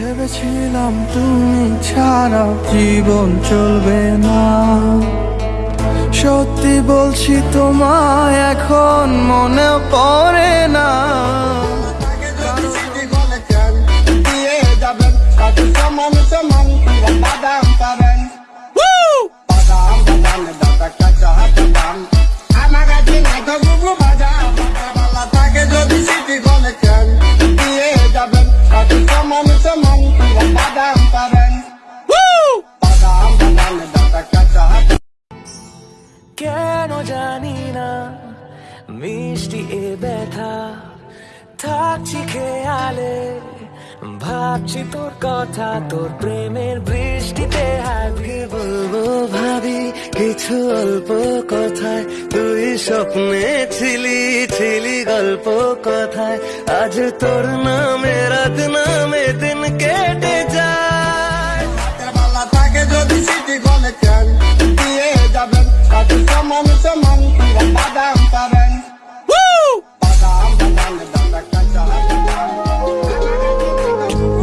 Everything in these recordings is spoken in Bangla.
ভেবেছিলাম তুমি ছাড়া জীবন চলবে না। সত্যি বলছি, তোমায় এখন মনে পড়ে না। দিয়ে যাবেন কেন জানি না। মিষ্টি এ ব্যথা। থাকছি খেয়ালে। ভাবছি তোর কথা, তোর প্রেমের বৃষ্টিতে হাতে বলব ভাবি, কিছু অল্প কথায় তুই স্বপ্নে ছিলি ছিলি গল্প কথায়। আজ তোর নামে রাত নামে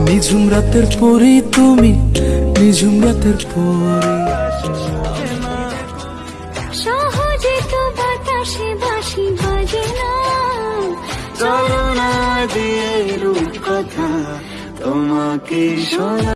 নিঝুম রাতের পরি তুমি, নিঝুম রাতের পরি সহজে তো বাতাসে বাসি বাজে না। চলো দিয়ে রূপ কথা তোমাকে শোনা